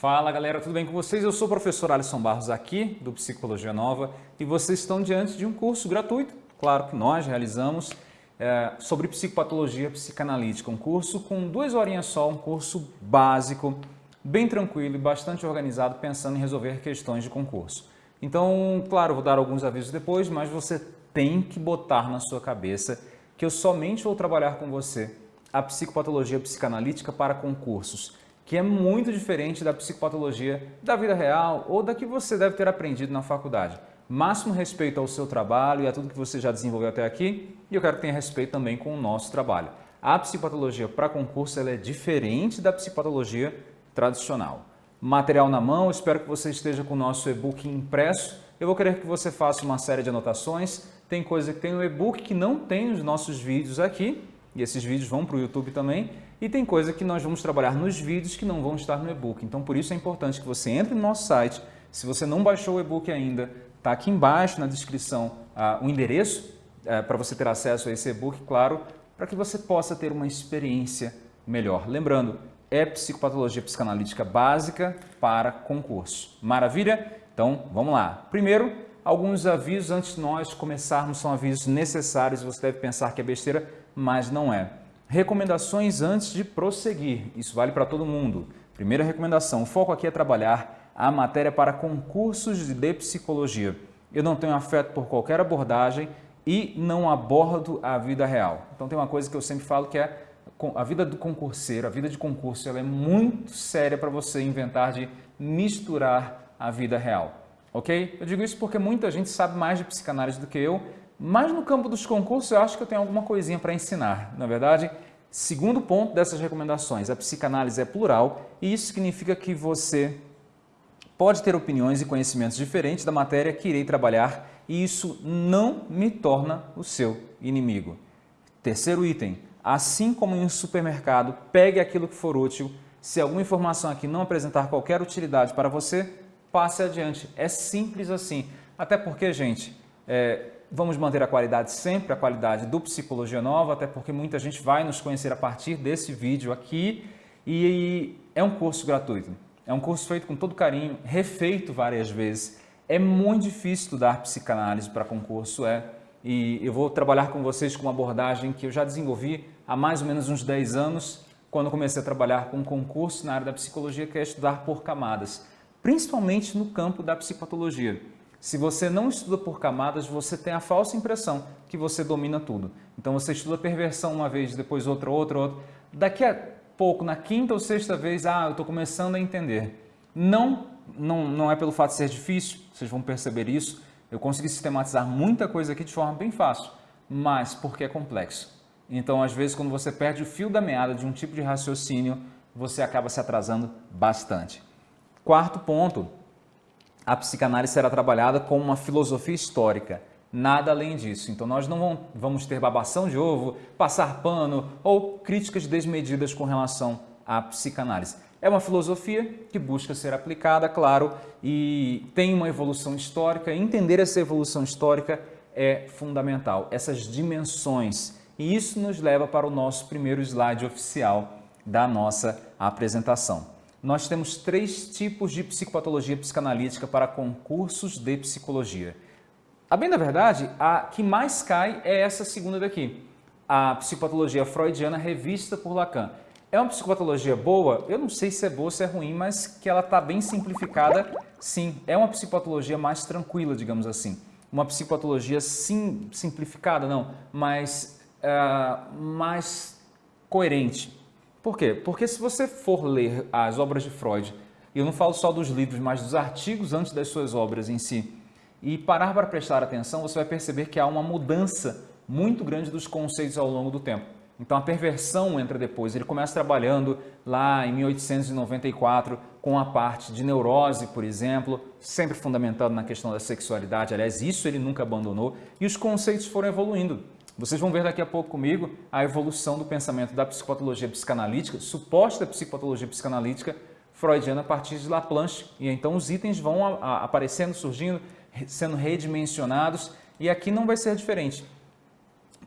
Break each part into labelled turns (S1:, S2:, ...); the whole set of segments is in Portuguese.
S1: Fala galera, tudo bem com vocês? Eu sou o professor Alisson Barros aqui do Psicologia Nova e vocês estão diante de um curso gratuito, claro que nós realizamos, é, sobre psicopatologia psicanalítica. Um curso com duas horinhas só, um curso básico, bem tranquilo e bastante organizado pensando em resolver questões de concurso. Então, claro, vou dar alguns avisos depois, mas você tem que botar na sua cabeça que eu somente vou trabalhar com você a psicopatologia psicanalítica para concursos que é muito diferente da psicopatologia da vida real ou da que você deve ter aprendido na faculdade. Máximo respeito ao seu trabalho e a tudo que você já desenvolveu até aqui e eu quero que tenha respeito também com o nosso trabalho. A psicopatologia para concurso é diferente da psicopatologia tradicional. Material na mão, espero que você esteja com o nosso e-book impresso. Eu vou querer que você faça uma série de anotações. Tem coisa que tem no e-book que não tem nos nossos vídeos aqui, e esses vídeos vão para o YouTube também. E tem coisa que nós vamos trabalhar nos vídeos que não vão estar no e-book. Então, por isso é importante que você entre no nosso site. Se você não baixou o e-book ainda, está aqui embaixo na descrição uh, o endereço uh, para você ter acesso a esse e-book, claro, para que você possa ter uma experiência melhor. Lembrando, é psicopatologia psicanalítica básica para concurso. Maravilha? Então, vamos lá. Primeiro, alguns avisos antes de nós começarmos, são avisos necessários, você deve pensar que é besteira, mas não é. Recomendações antes de prosseguir, isso vale para todo mundo. Primeira recomendação, o foco aqui é trabalhar a matéria para concursos de psicologia. Eu não tenho afeto por qualquer abordagem e não abordo a vida real. Então tem uma coisa que eu sempre falo que é a vida do concurseiro, a vida de concurso, ela é muito séria para você inventar de misturar a vida real, ok? Eu digo isso porque muita gente sabe mais de psicanálise do que eu mas no campo dos concursos eu acho que eu tenho alguma coisinha para ensinar. Na verdade, segundo ponto dessas recomendações, a psicanálise é plural e isso significa que você pode ter opiniões e conhecimentos diferentes da matéria que irei trabalhar e isso não me torna o seu inimigo. Terceiro item, assim como em um supermercado, pegue aquilo que for útil. Se alguma informação aqui não apresentar qualquer utilidade para você, passe adiante. É simples assim. Até porque, gente, é, Vamos manter a qualidade sempre, a qualidade do Psicologia Nova, até porque muita gente vai nos conhecer a partir desse vídeo aqui e é um curso gratuito. É um curso feito com todo carinho, refeito várias vezes. É muito difícil estudar psicanálise para concurso, é. E eu vou trabalhar com vocês com uma abordagem que eu já desenvolvi há mais ou menos uns 10 anos, quando comecei a trabalhar com concurso na área da psicologia, que é estudar por camadas, principalmente no campo da psicopatologia. Se você não estuda por camadas, você tem a falsa impressão que você domina tudo. Então você estuda perversão uma vez, depois outra, outra, outra. Daqui a pouco, na quinta ou sexta vez, ah, eu estou começando a entender. Não, não, não é pelo fato de ser difícil, vocês vão perceber isso. Eu consegui sistematizar muita coisa aqui de forma bem fácil, mas porque é complexo. Então, às vezes, quando você perde o fio da meada de um tipo de raciocínio, você acaba se atrasando bastante. Quarto ponto, a psicanálise será trabalhada como uma filosofia histórica, nada além disso. Então nós não vamos ter babação de ovo, passar pano ou críticas desmedidas com relação à psicanálise. É uma filosofia que busca ser aplicada, claro, e tem uma evolução histórica. Entender essa evolução histórica é fundamental, essas dimensões. E isso nos leva para o nosso primeiro slide oficial da nossa apresentação nós temos três tipos de psicopatologia psicanalítica para concursos de psicologia. A bem da verdade, a que mais cai é essa segunda daqui, a psicopatologia freudiana revista por Lacan. É uma psicopatologia boa? Eu não sei se é boa ou se é ruim, mas que ela está bem simplificada, sim. É uma psicopatologia mais tranquila, digamos assim. Uma psicopatologia sim, simplificada, não, mas uh, mais coerente. Por quê? Porque se você for ler as obras de Freud, e eu não falo só dos livros, mas dos artigos antes das suas obras em si, e parar para prestar atenção, você vai perceber que há uma mudança muito grande dos conceitos ao longo do tempo. Então a perversão entra depois. Ele começa trabalhando lá em 1894 com a parte de neurose, por exemplo, sempre fundamentado na questão da sexualidade. Aliás, isso ele nunca abandonou e os conceitos foram evoluindo. Vocês vão ver daqui a pouco comigo a evolução do pensamento da psicopatologia psicanalítica, suposta psicopatologia psicanalítica freudiana a partir de Laplanche. E então os itens vão aparecendo, surgindo, sendo redimensionados e aqui não vai ser diferente.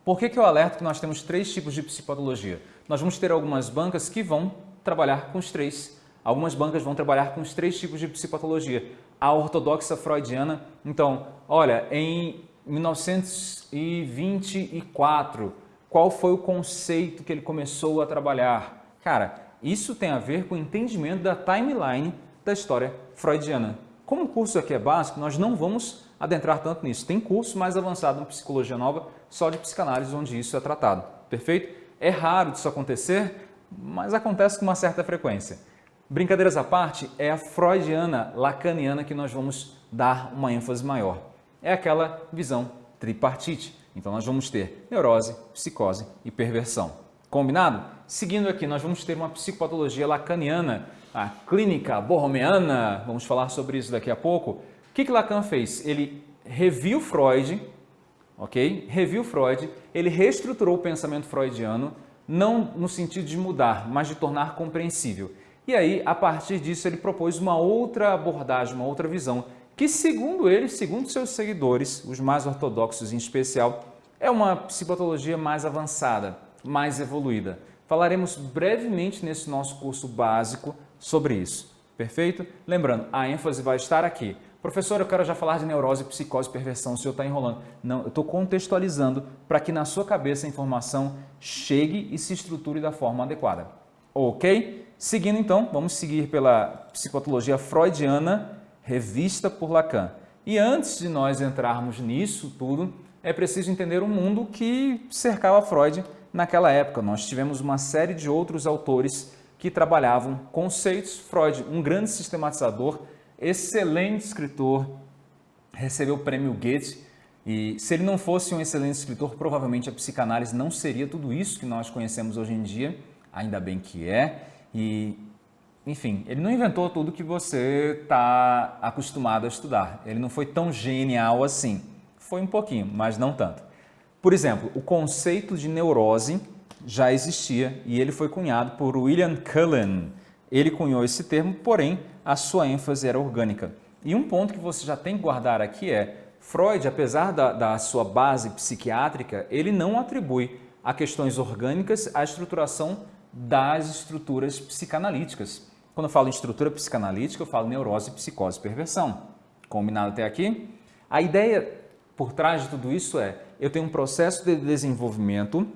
S1: Por que, que eu alerto que nós temos três tipos de psicopatologia? Nós vamos ter algumas bancas que vão trabalhar com os três algumas bancas vão trabalhar com os três tipos de psicopatologia. A ortodoxa freudiana, então, olha, em 1924, qual foi o conceito que ele começou a trabalhar? Cara, isso tem a ver com o entendimento da timeline da história freudiana. Como o curso aqui é básico, nós não vamos adentrar tanto nisso. Tem curso mais avançado em Psicologia Nova, só de psicanálise, onde isso é tratado. Perfeito? É raro disso acontecer, mas acontece com uma certa frequência. Brincadeiras à parte, é a freudiana lacaniana que nós vamos dar uma ênfase maior. É aquela visão tripartite. Então nós vamos ter neurose, psicose e perversão. Combinado? Seguindo aqui, nós vamos ter uma psicopatologia lacaniana, a clínica borromeana, vamos falar sobre isso daqui a pouco. O que, que Lacan fez? Ele reviu Freud, ok? Reviu Freud, ele reestruturou o pensamento freudiano, não no sentido de mudar, mas de tornar compreensível. E aí, a partir disso, ele propôs uma outra abordagem, uma outra visão, que segundo ele, segundo seus seguidores, os mais ortodoxos em especial, é uma psicopatologia mais avançada, mais evoluída. Falaremos brevemente nesse nosso curso básico sobre isso, perfeito? Lembrando, a ênfase vai estar aqui. Professor, eu quero já falar de neurose, psicose, perversão, o senhor está enrolando. Não, eu estou contextualizando para que na sua cabeça a informação chegue e se estruture da forma adequada. Ok? Seguindo então, vamos seguir pela psicopatologia freudiana, revista por Lacan. E antes de nós entrarmos nisso tudo, é preciso entender o mundo que cercava Freud naquela época. Nós tivemos uma série de outros autores que trabalhavam conceitos. Freud, um grande sistematizador, excelente escritor, recebeu o prêmio Goethe e se ele não fosse um excelente escritor, provavelmente a psicanálise não seria tudo isso que nós conhecemos hoje em dia, ainda bem que é. E, enfim, ele não inventou tudo que você está acostumado a estudar. Ele não foi tão genial assim. Foi um pouquinho, mas não tanto. Por exemplo, o conceito de neurose já existia e ele foi cunhado por William Cullen. Ele cunhou esse termo, porém a sua ênfase era orgânica. E um ponto que você já tem que guardar aqui é, Freud, apesar da, da sua base psiquiátrica, ele não atribui a questões orgânicas a estruturação das estruturas psicanalíticas. Quando eu falo em estrutura psicanalítica, eu falo neurose, psicose e perversão. Combinado até aqui? A ideia por trás de tudo isso é, eu tenho um processo de desenvolvimento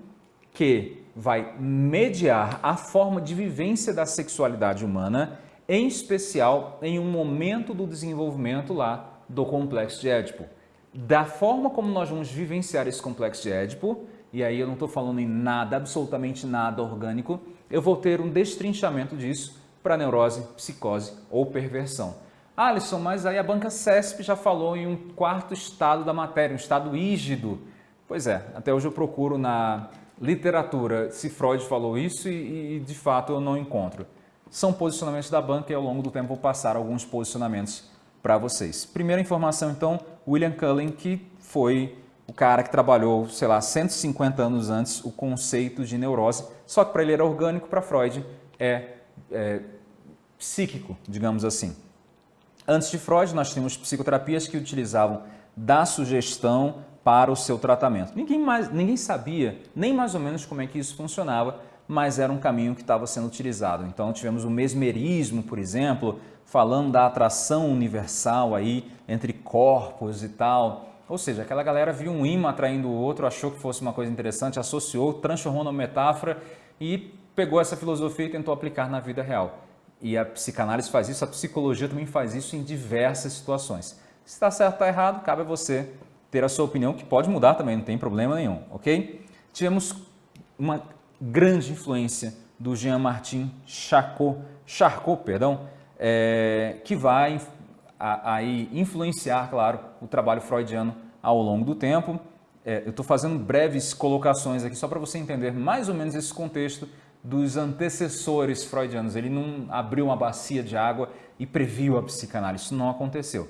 S1: que vai mediar a forma de vivência da sexualidade humana em especial em um momento do desenvolvimento lá do complexo de Édipo. Da forma como nós vamos vivenciar esse complexo de Édipo, e aí eu não estou falando em nada, absolutamente nada orgânico, eu vou ter um destrinchamento disso para neurose, psicose ou perversão. Alisson, mas aí a banca CESP já falou em um quarto estado da matéria, um estado rígido. Pois é, até hoje eu procuro na literatura se Freud falou isso e, e de fato eu não encontro são posicionamentos da banca e ao longo do tempo vou passar alguns posicionamentos para vocês. Primeira informação, então, William Cullen, que foi o cara que trabalhou, sei lá, 150 anos antes o conceito de neurose, só que para ele era orgânico, para Freud é, é psíquico, digamos assim. Antes de Freud, nós tínhamos psicoterapias que utilizavam da sugestão para o seu tratamento. Ninguém, mais, ninguém sabia nem mais ou menos como é que isso funcionava, mas era um caminho que estava sendo utilizado. Então tivemos o mesmerismo, por exemplo, falando da atração universal aí entre corpos e tal. Ou seja, aquela galera viu um imã atraindo o outro, achou que fosse uma coisa interessante, associou, transformou numa metáfora e pegou essa filosofia e tentou aplicar na vida real. E a psicanálise faz isso, a psicologia também faz isso em diversas situações. Se está certo ou está errado, cabe a você ter a sua opinião, que pode mudar também, não tem problema nenhum, ok? Tivemos uma grande influência do Jean-Martin Charcot, Charcot perdão, é, que vai aí influenciar, claro, o trabalho freudiano ao longo do tempo. É, eu estou fazendo breves colocações aqui só para você entender mais ou menos esse contexto dos antecessores freudianos. Ele não abriu uma bacia de água e previu a psicanálise, isso não aconteceu.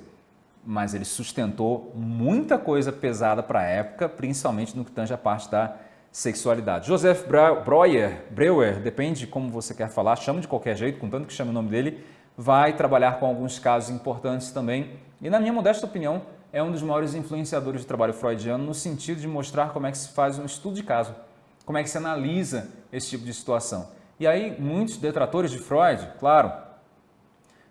S1: Mas ele sustentou muita coisa pesada para a época, principalmente no que tange a parte da sexualidade. Joseph Breuer, Breuer, depende de como você quer falar, chama de qualquer jeito, contanto que chame o nome dele, vai trabalhar com alguns casos importantes também. E na minha modesta opinião, é um dos maiores influenciadores do trabalho freudiano no sentido de mostrar como é que se faz um estudo de caso, como é que se analisa esse tipo de situação. E aí, muitos detratores de Freud, claro,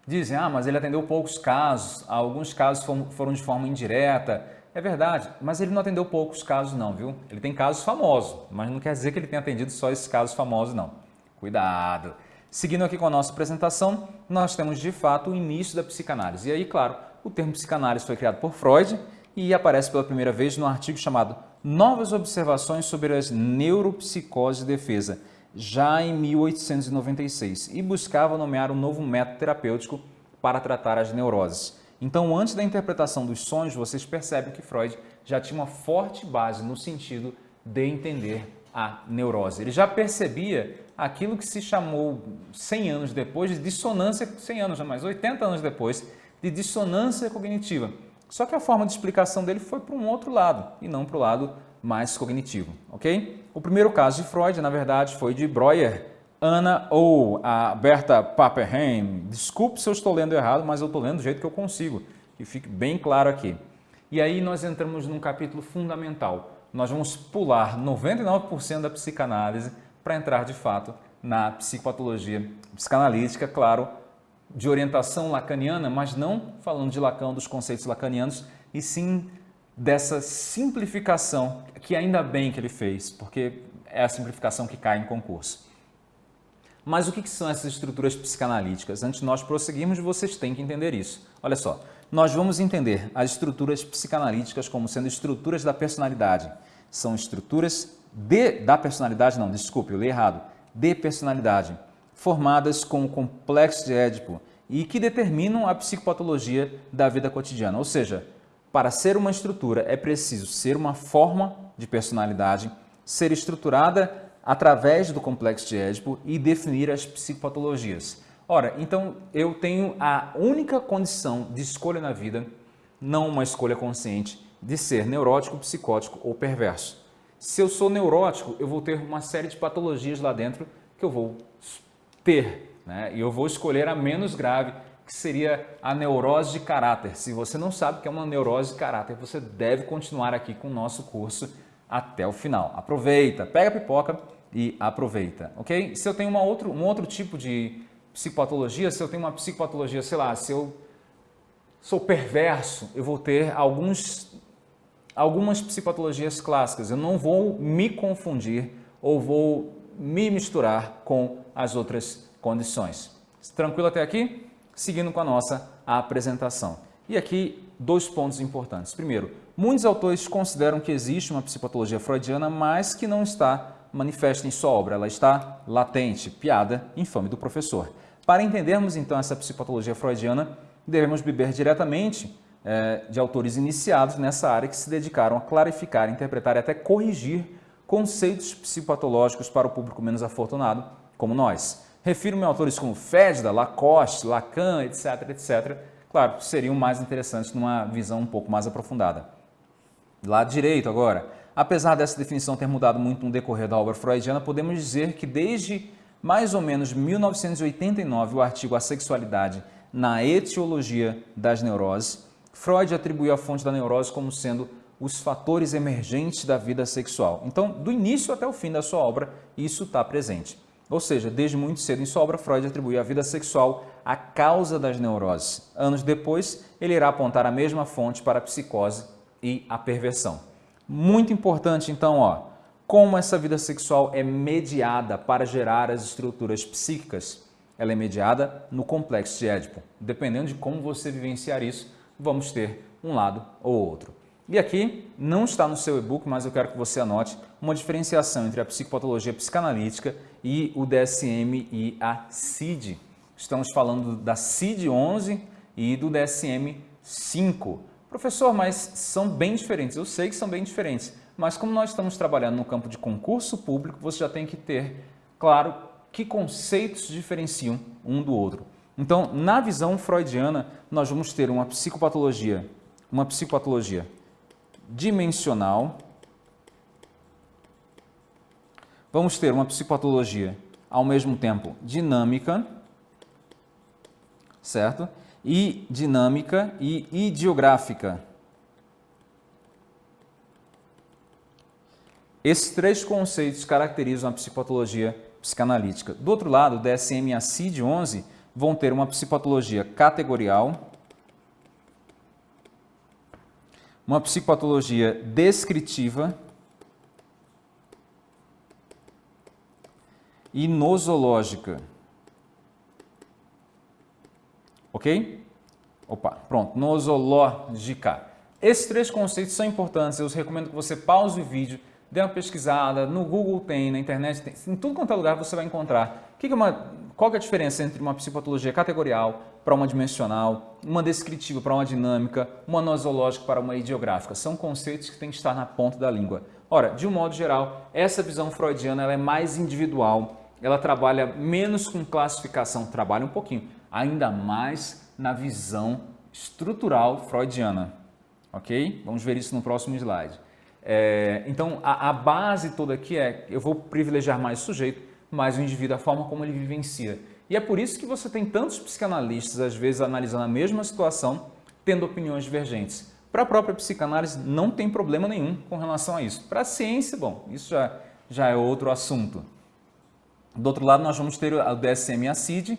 S1: dizem, ah, mas ele atendeu poucos casos, alguns casos foram de forma indireta. É verdade, mas ele não atendeu poucos casos não, viu? Ele tem casos famosos, mas não quer dizer que ele tenha atendido só esses casos famosos não. Cuidado! Seguindo aqui com a nossa apresentação, nós temos de fato o início da psicanálise. E aí, claro, o termo psicanálise foi criado por Freud e aparece pela primeira vez no artigo chamado Novas Observações sobre as Neuropsicose de Defesa, já em 1896, e buscava nomear um novo método terapêutico para tratar as neuroses. Então, antes da interpretação dos sonhos, vocês percebem que Freud já tinha uma forte base no sentido de entender a neurose. Ele já percebia aquilo que se chamou 100 anos depois de dissonância, 100 anos, mais 80 anos depois, de dissonância cognitiva. Só que a forma de explicação dele foi para um outro lado e não para o lado mais cognitivo, ok? O primeiro caso de Freud, na verdade, foi de Breuer, Anna ou a Berta Pappenheim. Desculpe se eu estou lendo errado, mas eu estou lendo do jeito que eu consigo, que fique bem claro aqui. E aí nós entramos num capítulo fundamental. Nós vamos pular 99% da psicanálise para entrar de fato na psicopatologia psicanalítica, claro, de orientação lacaniana, mas não falando de Lacan, dos conceitos lacanianos, e sim dessa simplificação, que ainda bem que ele fez, porque é a simplificação que cai em concurso. Mas o que são essas estruturas psicanalíticas? Antes de nós prosseguirmos, vocês têm que entender isso. Olha só, nós vamos entender as estruturas psicanalíticas como sendo estruturas da personalidade. São estruturas de, da personalidade, não, desculpe, eu li errado, de personalidade formadas com o complexo de Édipo e que determinam a psicopatologia da vida cotidiana. Ou seja, para ser uma estrutura é preciso ser uma forma de personalidade, ser estruturada através do complexo de Édipo e definir as psicopatologias. Ora, então eu tenho a única condição de escolha na vida, não uma escolha consciente, de ser neurótico, psicótico ou perverso. Se eu sou neurótico, eu vou ter uma série de patologias lá dentro que eu vou ter. Né? E eu vou escolher a menos grave, que seria a neurose de caráter. Se você não sabe o que é uma neurose de caráter, você deve continuar aqui com o nosso curso até o final. Aproveita, pega a pipoca e aproveita, ok? Se eu tenho uma outro, um outro tipo de psicopatologia, se eu tenho uma psicopatologia, sei lá, se eu sou perverso, eu vou ter alguns, algumas psicopatologias clássicas. Eu não vou me confundir ou vou me misturar com as outras condições. Tranquilo até aqui? Seguindo com a nossa apresentação. E aqui, dois pontos importantes. Primeiro, muitos autores consideram que existe uma psicopatologia freudiana, mas que não está manifesta em sua obra, ela está latente, piada infame do professor. Para entendermos então essa psicopatologia freudiana, devemos beber diretamente é, de autores iniciados nessa área que se dedicaram a clarificar, interpretar e até corrigir conceitos psicopatológicos para o público menos afortunado, como nós. Refiro-me a autores como Fedda, Lacoste, Lacan, etc, etc. Claro, seriam mais interessantes numa visão um pouco mais aprofundada. Lado direito agora. Apesar dessa definição ter mudado muito no decorrer da obra freudiana, podemos dizer que desde mais ou menos 1989, o artigo A Sexualidade na Etiologia das Neuroses, Freud atribuiu a fonte da neurose como sendo os fatores emergentes da vida sexual. Então, do início até o fim da sua obra, isso está presente. Ou seja, desde muito cedo em sua obra, Freud atribuiu a vida sexual à causa das neuroses. Anos depois, ele irá apontar a mesma fonte para a psicose e a perversão. Muito importante, então, ó, como essa vida sexual é mediada para gerar as estruturas psíquicas. Ela é mediada no complexo de Édipo. Dependendo de como você vivenciar isso, vamos ter um lado ou outro. E aqui não está no seu e-book, mas eu quero que você anote uma diferenciação entre a psicopatologia psicanalítica e o DSM e a CID. Estamos falando da CID-11 e do DSM-5. Professor, mas são bem diferentes. Eu sei que são bem diferentes, mas como nós estamos trabalhando no campo de concurso público, você já tem que ter, claro, que conceitos diferenciam um do outro. Então, na visão freudiana, nós vamos ter uma psicopatologia, uma psicopatologia dimensional. Vamos ter uma psicopatologia ao mesmo tempo dinâmica, certo? E dinâmica e ideográfica. Esses três conceitos caracterizam a psicopatologia psicanalítica. Do outro lado, o DSM-ACID-11 vão ter uma psicopatologia categorial, uma psicopatologia descritiva e nosológica. Ok? Opa, pronto, nosológica. Esses três conceitos são importantes, eu recomendo que você pause o vídeo, dê uma pesquisada, no Google tem, na internet tem, em tudo quanto é lugar você vai encontrar. Que que é uma, qual é a diferença entre uma psicopatologia categorial para uma dimensional, uma descritiva para uma dinâmica, uma nosológica para uma ideográfica? São conceitos que têm que estar na ponta da língua. Ora, de um modo geral, essa visão freudiana ela é mais individual, ela trabalha menos com classificação, trabalha um pouquinho, ainda mais na visão estrutural freudiana. Ok? Vamos ver isso no próximo slide. É, então, a, a, base toda aqui é, eu vou privilegiar mais o sujeito, mais o indivíduo, a forma como ele vivencia. E é por isso que você tem tantos psicanalistas, às vezes, analisando a mesma situação, tendo opiniões divergentes. Para a própria psicanálise, não tem problema nenhum com relação a isso. Para a ciência, bom, isso já, já é outro assunto. Do outro lado, nós vamos ter o DSM e a CID,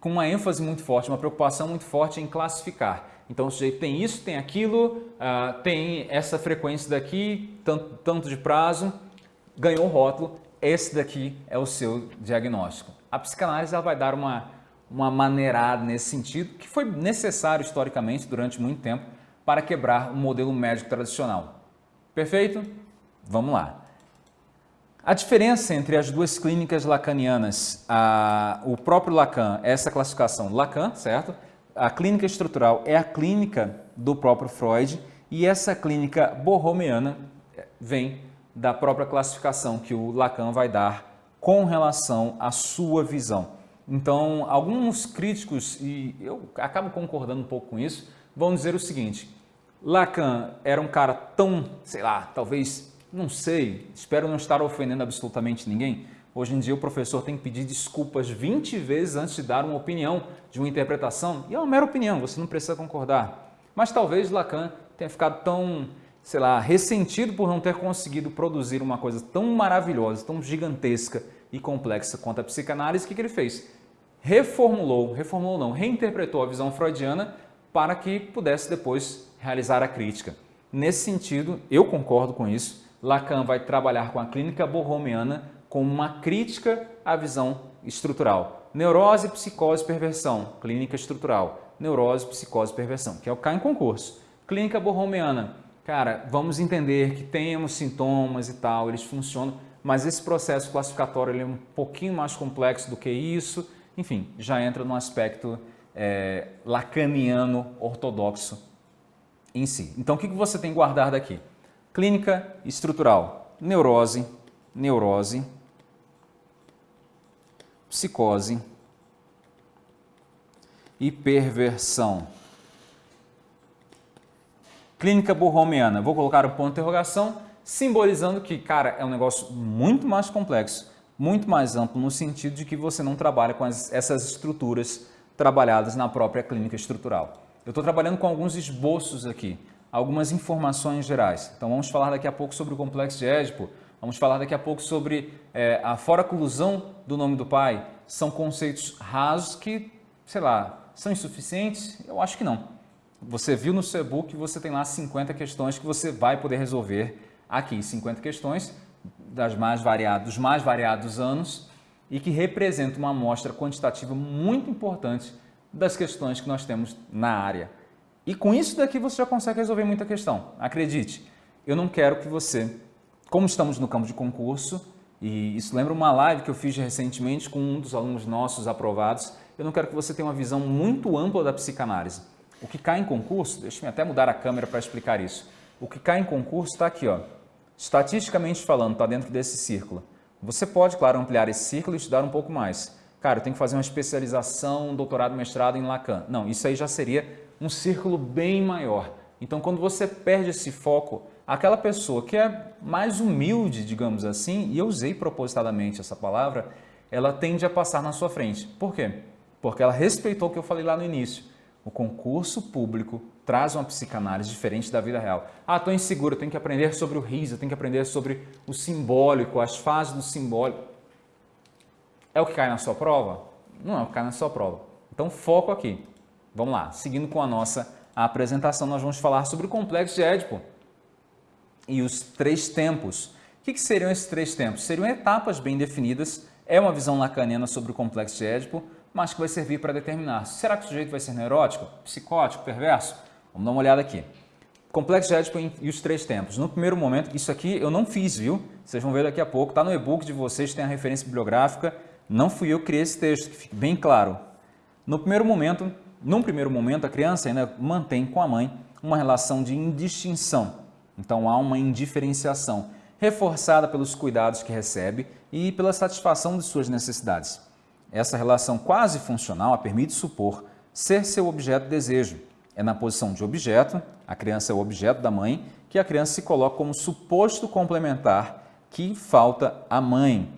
S1: com uma ênfase muito forte, uma preocupação muito forte em classificar. Então o sujeito tem isso, tem aquilo, uh, tem essa frequência daqui, tanto, tanto de prazo, ganhou o rótulo, esse daqui é o seu diagnóstico. A psicanálise ela vai dar uma, uma maneirada nesse sentido, que foi necessário historicamente durante muito tempo para quebrar o modelo médico tradicional. Perfeito? Vamos lá. A diferença entre as duas clínicas lacanianas, a, o próprio Lacan, essa classificação Lacan, certo? A clínica estrutural é a clínica do próprio Freud e essa clínica borromeana vem da própria classificação que o Lacan vai dar com relação à sua visão. Então, alguns críticos, e eu acabo concordando um pouco com isso, vão dizer o seguinte, Lacan era um cara tão, sei lá, talvez não sei, espero não estar ofendendo absolutamente ninguém. Hoje em dia o professor tem que pedir desculpas 20 vezes antes de dar uma opinião, de uma interpretação, e é uma mera opinião, você não precisa concordar. Mas talvez Lacan tenha ficado tão, sei lá, ressentido por não ter conseguido produzir uma coisa tão maravilhosa, tão gigantesca e complexa quanto a psicanálise, o que, que ele fez? Reformulou, reformulou não, reinterpretou a visão freudiana para que pudesse depois realizar a crítica. Nesse sentido, eu concordo com isso, Lacan vai trabalhar com a clínica borromeana como uma crítica à visão estrutural. Neurose, psicose, perversão, clínica estrutural. Neurose, psicose, perversão, que é o K em concurso. Clínica borromeana, cara, vamos entender que temos sintomas e tal, eles funcionam, mas esse processo classificatório é um pouquinho mais complexo do que isso. Enfim, já entra no aspecto é, lacaniano ortodoxo em si. Então, o que você tem que guardar daqui? Clínica estrutural, neurose, neurose, psicose e perversão. Clínica borromeana, vou colocar o ponto de interrogação, simbolizando que, cara, é um negócio muito mais complexo, muito mais amplo, no sentido de que você não trabalha com as, essas estruturas trabalhadas na própria clínica estrutural. Eu estou trabalhando com alguns esboços aqui, algumas informações gerais. Então vamos falar daqui a pouco sobre o complexo de Édipo, vamos falar daqui a pouco sobre é, a fora-oclusão do nome do pai. São conceitos rasos que, sei lá, são insuficientes? Eu acho que não. Você viu no seu e-book, você tem lá 50 questões que você vai poder resolver aqui. 50 questões das mais variadas, dos mais variados anos e que representam uma amostra quantitativa muito importante das questões que nós temos na área. E com isso daqui você já consegue resolver muita questão. Acredite, eu não quero que você, como estamos no campo de concurso, e isso lembra uma live que eu fiz recentemente com um dos alunos nossos aprovados, eu não quero que você tenha uma visão muito ampla da psicanálise. O que cai em concurso, deixa eu até mudar a câmera para explicar isso. O que cai em concurso está aqui, ó. estatisticamente falando, está dentro desse círculo. Você pode, claro, ampliar esse círculo e estudar um pouco mais. Cara, eu tenho que fazer uma especialização, um doutorado, mestrado em Lacan. Não, isso aí já seria um círculo bem maior. Então, quando você perde esse foco, aquela pessoa que é mais humilde, digamos assim, e eu usei propositadamente essa palavra, ela tende a passar na sua frente. Por quê? Porque ela respeitou o que eu falei lá no início. O concurso público traz uma psicanálise diferente da vida real. Ah, estou inseguro, tenho que aprender sobre o riso, tenho que aprender sobre o simbólico, as fases do simbólico. É o que cai na sua prova? Não é o que cai na sua prova. Então, foco aqui. Vamos lá, seguindo com a nossa apresentação, nós vamos falar sobre o complexo de Édipo e os três tempos. O que, seriam esses três tempos? Seriam etapas bem definidas, é uma visão lacaniana sobre o complexo de Édipo, mas que vai servir para determinar, será que o sujeito vai ser neurótico, psicótico, perverso? Vamos dar uma olhada aqui. Complexo de e os três tempos. No primeiro momento, isso aqui eu não fiz, viu? Vocês vão ver daqui a pouco, está no e-book de vocês, tem a referência bibliográfica, não fui eu que criei esse texto, que fique bem claro. No primeiro momento, num primeiro momento, a criança ainda mantém com a mãe uma relação de indistinção. Então há uma indiferenciação, reforçada pelos cuidados que recebe e pela satisfação de suas necessidades. Essa relação quase funcional a permite supor ser seu objeto de desejo. É na posição de objeto, a criança é o objeto da mãe, que a criança se coloca como suposto complementar que falta à mãe.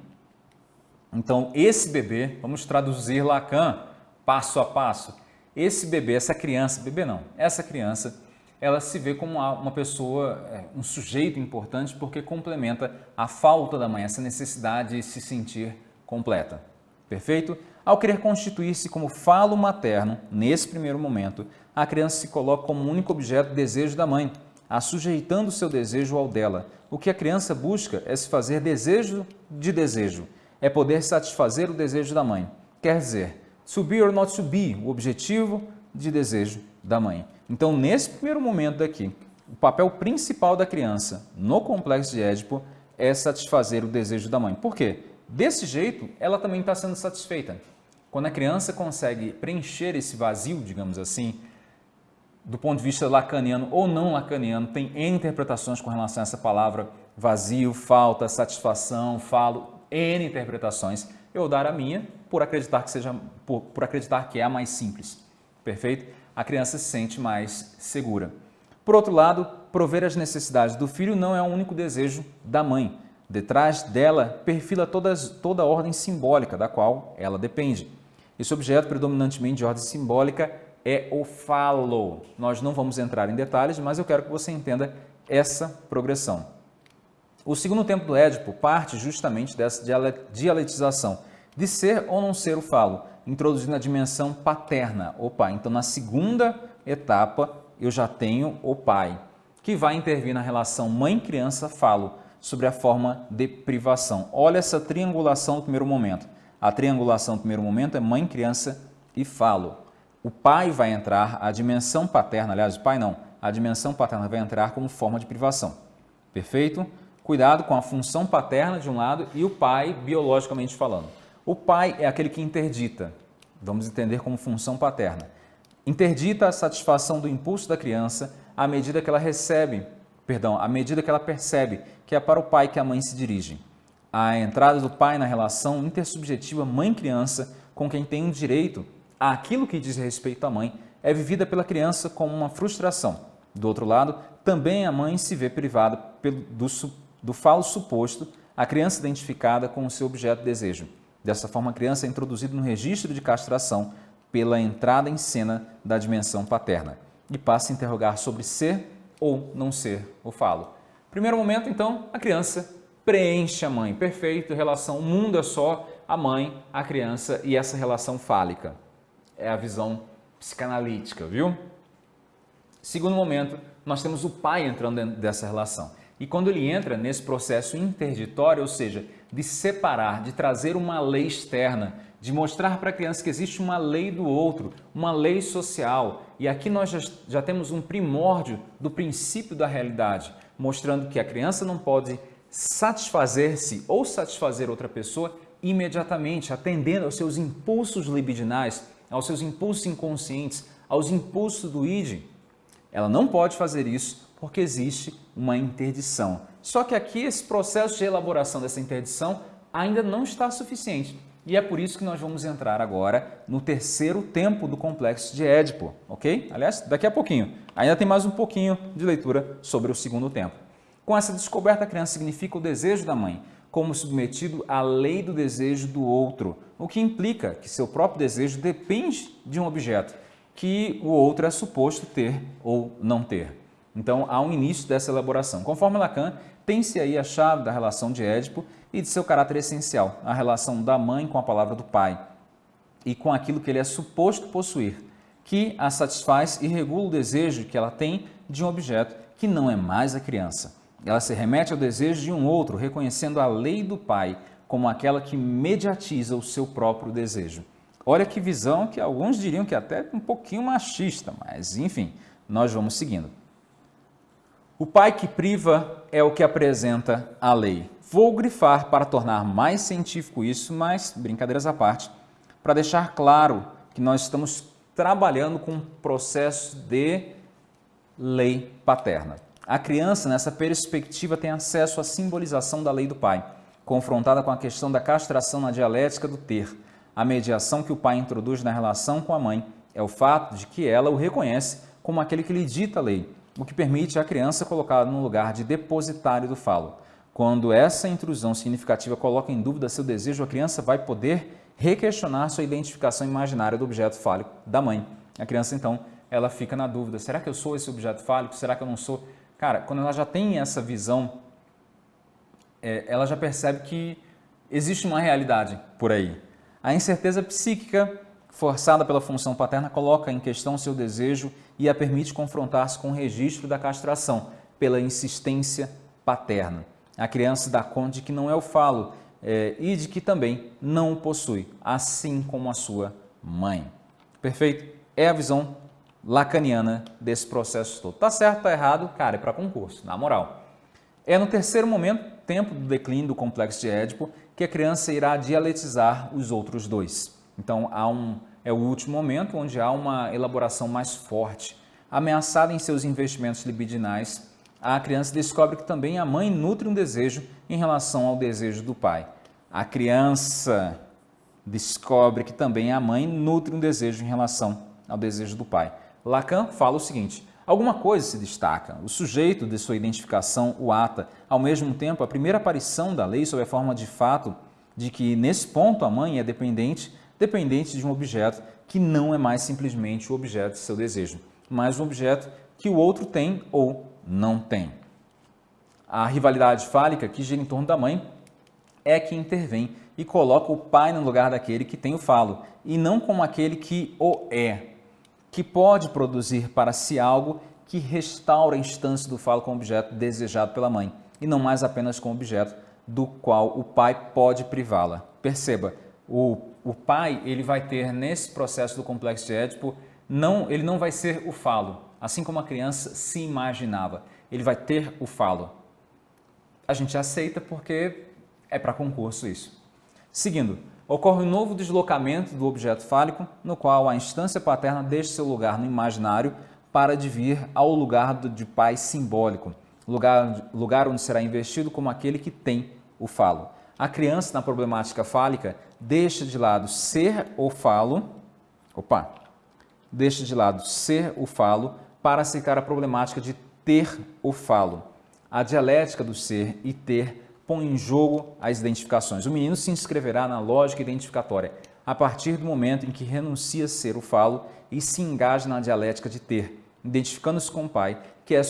S1: Então, esse bebê, vamos traduzir Lacan passo a passo, esse bebê, essa criança, bebê não, essa criança, ela se vê como uma pessoa, é, um sujeito importante porque complementa a falta da mãe, essa necessidade de se sentir completa. Perfeito? Ao querer constituir-se como falo materno, nesse primeiro momento, a criança se coloca como único objeto de desejo da mãe, assujeitando seu desejo ao dela. O que a criança busca é se fazer desejo de desejo, é poder satisfazer o desejo da mãe. Quer dizer, be or not be, o objetivo de desejo da mãe. Então, nesse primeiro momento daqui, o papel principal da criança no complexo de Édipo é satisfazer o desejo da mãe. Por quê? Desse jeito, ela também está sendo satisfeita. Quando a criança consegue preencher esse vazio, digamos assim, do ponto de vista lacaniano ou não lacaniano, tem N interpretações com relação a essa palavra vazio, falta, satisfação, falo, N interpretações. Eu dar a minha por acreditar que seja por, por acreditar que é a mais simples. Perfeito? A criança se sente mais segura. Por outro lado, prover as necessidades do filho não é o único desejo da mãe. Detrás dela perfila todas, toda a ordem simbólica da qual ela depende. Esse objeto predominantemente de ordem simbólica é o falo. Nós não vamos entrar em detalhes, mas eu quero que você entenda essa progressão. O segundo tempo do Édipo parte justamente dessa dialetização de ser ou não ser o falo, introduzindo a dimensão paterna, o pai. Então, na segunda etapa, eu já tenho o pai, que vai intervir na relação mãe-criança-falo, sobre a forma de privação. Olha essa triangulação no primeiro momento. A triangulação no primeiro momento é mãe, criança e falo. O pai vai entrar, a dimensão paterna, aliás, o pai não, a dimensão paterna vai entrar como forma de privação. Perfeito? Cuidado com a função paterna de um lado e o pai biologicamente falando. O pai é aquele que interdita, vamos entender como função paterna. Interdita a satisfação do impulso da criança à medida que ela recebe, perdão, à medida que ela percebe que é para o pai que a mãe se dirige. A entrada do pai na relação intersubjetiva mãe-criança com quem tem um direito àquilo que diz respeito à mãe é vivida pela criança como uma frustração. Do outro lado, também a mãe se vê privada do, do falo suposto, a criança identificada com o seu objeto de desejo. Dessa forma, a criança é introduzida no registro de castração pela entrada em cena da dimensão paterna e passa a interrogar sobre ser ou não ser o falo. Primeiro momento, então, a criança preenche a mãe. Perfeito, relação, o mundo é só a mãe, a criança e essa relação fálica. É a visão psicanalítica, viu? Segundo momento, nós temos o pai entrando dentro dessa relação. E quando ele entra nesse processo interditório, ou seja, de separar, de trazer uma lei externa, de mostrar para a criança que existe uma lei do outro, uma lei social. E aqui nós já, já temos um primórdio do princípio da realidade mostrando que a criança não pode satisfazer-se ou satisfazer outra pessoa imediatamente, atendendo aos seus impulsos libidinais, aos seus impulsos inconscientes, aos impulsos do id. Ela não pode fazer isso porque existe uma interdição. Só que aqui esse processo de elaboração dessa interdição ainda não está suficiente. E é por isso que nós vamos entrar agora no terceiro tempo do complexo de Édipo, ok? Aliás, daqui a pouquinho. Ainda tem mais um pouquinho de leitura sobre o segundo tempo. Com essa descoberta, a criança significa o desejo da mãe, como submetido à lei do desejo do outro, o que implica que seu próprio desejo depende de um objeto que o outro é suposto ter ou não ter. Então, há um início dessa elaboração. Conforme Lacan, tem-se aí a chave da relação de Édipo e de seu caráter essencial, a relação da mãe com a palavra do pai. e com aquilo que ele é suposto possuir, que a satisfaz e regula o desejo que ela tem de um objeto que não é mais a criança. Ela se remete ao desejo de um outro, reconhecendo a lei do pai como aquela que mediatiza o seu próprio desejo. Olha que visão que alguns diriam que é até um pouquinho machista, mas enfim, nós vamos seguindo. O pai que priva é o que apresenta a lei. Vou grifar para tornar mais científico isso, mas brincadeiras à parte, para deixar claro que nós estamos trabalhando com um processo de lei paterna. A criança, nessa perspectiva, tem acesso à simbolização da lei do pai, confrontada com a questão da castração na dialética do ter. A mediação que o pai introduz na relação com a mãe é o fato de que ela o reconhece como aquele que lhe dita a lei, o que permite a criança colocá-la no lugar de depositário do falo. Quando essa intrusão significativa coloca em dúvida seu desejo, a criança vai poder requestionar sua identificação imaginária do objeto fálico da mãe. A criança, então, ela fica na dúvida, será que eu sou esse objeto fálico? Será que eu não sou? Cara, quando ela já tem essa visão, é, ela já percebe que existe uma realidade por aí. A incerteza psíquica, forçada pela função paterna, coloca em questão seu desejo e a permite confrontar-se com o registro da castração, pela insistência paterna. A criança dá conta de que não é o falo é, e de que também não o possui, assim como a sua mãe. Perfeito? É a visão lacaniana desse processo todo. Tá certo, tá errado, cara, é para concurso, na moral. É no terceiro momento, tempo do declínio do complexo de Édipo, que a criança irá dialetizar os outros dois. Então, há um, é o último momento onde há uma elaboração mais forte. Ameaçada em seus investimentos libidinais, a criança descobre que também a mãe nutre um desejo em relação ao desejo do pai. A criança descobre que também a mãe nutre um desejo em relação ao desejo do pai. Lacan fala o seguinte, alguma coisa se destaca, o sujeito de sua identificação o ata, ao mesmo tempo a primeira aparição da lei sob a forma de fato de que nesse ponto a mãe é dependente, dependente de um objeto que não é mais simplesmente o objeto de seu desejo, mas um objeto que o outro tem ou não tem. A rivalidade fálica que gira em torno da mãe é que intervém e coloca o pai no lugar daquele que tem o falo, e não como aquele que o é, que pode produzir para si algo que restaura a instância do falo como objeto desejado pela mãe, e não mais apenas como objeto do qual o pai pode privá-la. Perceba, o, o pai ele vai ter nesse processo do complexo de Édipo, não, ele não vai ser o falo, assim como a criança se imaginava. Ele vai ter o falo. A gente aceita porque é para concurso isso. Seguindo, ocorre um novo deslocamento do objeto fálico, no qual a instância paterna deixa seu lugar no imaginário para vir ao lugar de pai simbólico, lugar, lugar onde será investido como aquele que tem o falo. A criança, na problemática fálica, deixa de lado ser o falo, opa, deixa de lado ser o falo para aceitar a problemática de ter o falo. A dialética do ser e ter põe em jogo as identificações. O menino se inscreverá na lógica identificatória a partir do momento em que renuncia a ser o falo e se engaja na dialética de ter, identificando-se com o pai, que é,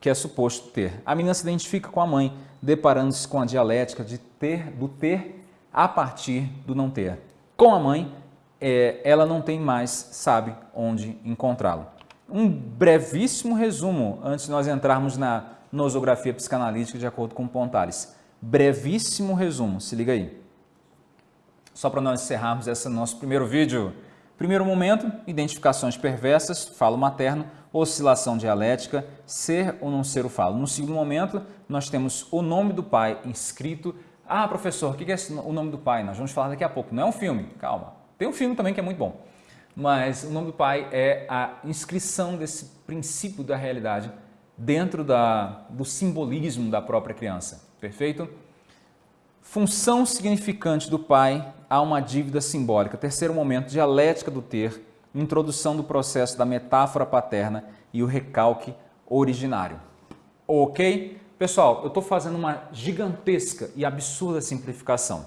S1: que é suposto ter. A menina se identifica com a mãe, deparando-se com a dialética de ter, do ter a partir do não ter. Com a mãe, é, ela não tem mais, sabe onde encontrá-lo. Um brevíssimo resumo antes de nós entrarmos na nosografia psicanalítica de acordo com Pontales brevíssimo resumo, se liga aí. Só para nós encerrarmos esse nosso primeiro vídeo. Primeiro momento, identificações perversas, falo materno, oscilação dialética, ser ou não ser o falo. No segundo momento, nós temos o nome do pai inscrito. Ah, professor, o que é o nome do pai? Nós vamos falar daqui a pouco. Não é um filme, calma. Tem um filme também que é muito bom. Mas o nome do pai é a inscrição desse princípio da realidade dentro da, do simbolismo da própria criança. Perfeito? Função significante do pai há uma dívida simbólica. Terceiro momento, dialética do ter, introdução do processo da metáfora paterna e o recalque originário. Ok? Pessoal, eu estou fazendo uma gigantesca e absurda simplificação.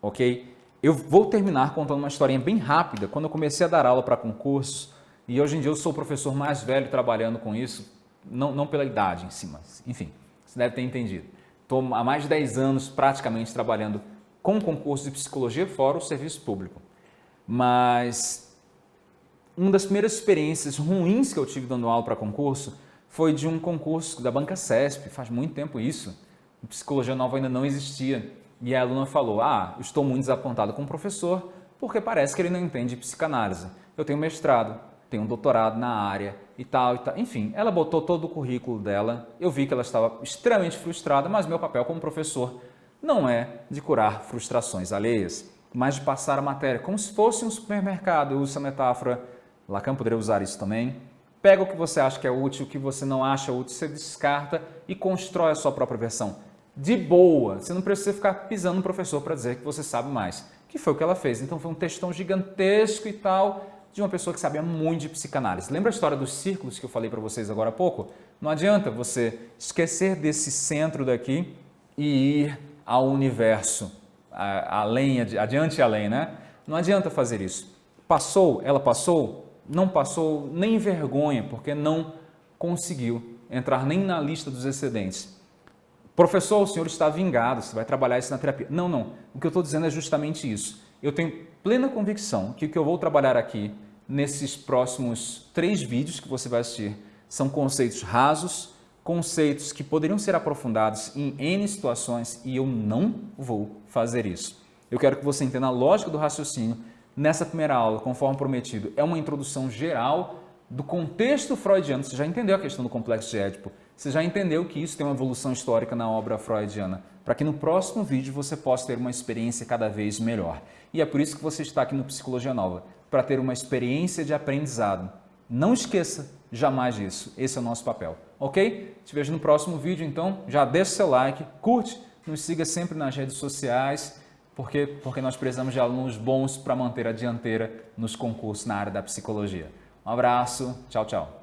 S1: Ok? Eu vou terminar contando uma historinha bem rápida. Quando eu comecei a dar aula para concurso, e hoje em dia eu sou o professor mais velho trabalhando com isso, não, não pela idade em si, mas enfim, você deve ter entendido. Estou há mais de 10 anos praticamente trabalhando com concursos de psicologia fora o serviço público. mas uma das primeiras experiências ruins que eu tive dando aula para concurso foi de um concurso da Banca CESP, faz muito tempo isso. Psicologia Nova ainda não existia. E a aluna falou, ah, estou muito desapontado com o professor porque parece que ele não entende psicanálise. Eu tenho mestrado, tenho um doutorado na área e tal, e tal. Enfim, ela botou todo o currículo dela, eu vi que ela estava extremamente frustrada, mas meu papel como professor não é de curar frustrações alheias, mas de passar a matéria como se fosse um supermercado. Eu uso essa metáfora, Lacan poderia usar isso também. Pega o que você acha que é útil, o que você não acha útil, você descarta e constrói a sua própria versão. De boa, você não precisa ficar pisando no professor para dizer que você sabe mais. Que foi o que ela fez. Então foi um textão gigantesco e tal, de uma pessoa que sabia muito de psicanálise. Lembra a história dos círculos que eu falei para vocês agora há pouco? Não adianta você esquecer desse centro daqui e ir ao universo, além, adiante e além, né? Não adianta fazer isso. Passou, ela passou, não passou nem vergonha, porque não conseguiu entrar nem na lista dos excedentes. Professor, o senhor está vingado, você vai trabalhar isso na terapia. Não, não. O que eu estou dizendo é justamente isso. Eu tenho plena convicção que o que eu vou trabalhar aqui nesses próximos três vídeos que você vai assistir são conceitos rasos, conceitos que poderiam ser aprofundados em N situações e eu não vou fazer isso. Eu quero que você entenda a lógica do raciocínio nessa primeira aula, conforme prometido. É uma introdução geral do contexto freudiano. Você já entendeu a questão do complexo de Édipo. Você já entendeu que isso tem uma evolução histórica na obra freudiana, para que no próximo vídeo você possa ter uma experiência cada vez melhor. E é por isso que você está aqui no Psicologia Nova, para ter uma experiência de aprendizado. Não esqueça jamais disso, esse é o nosso papel, ok? Te vejo no próximo vídeo, então já deixa seu like, curte, nos siga sempre nas redes sociais, porque, porque nós precisamos de alunos bons para manter a dianteira nos concursos na área da psicologia. Um abraço, tchau, tchau.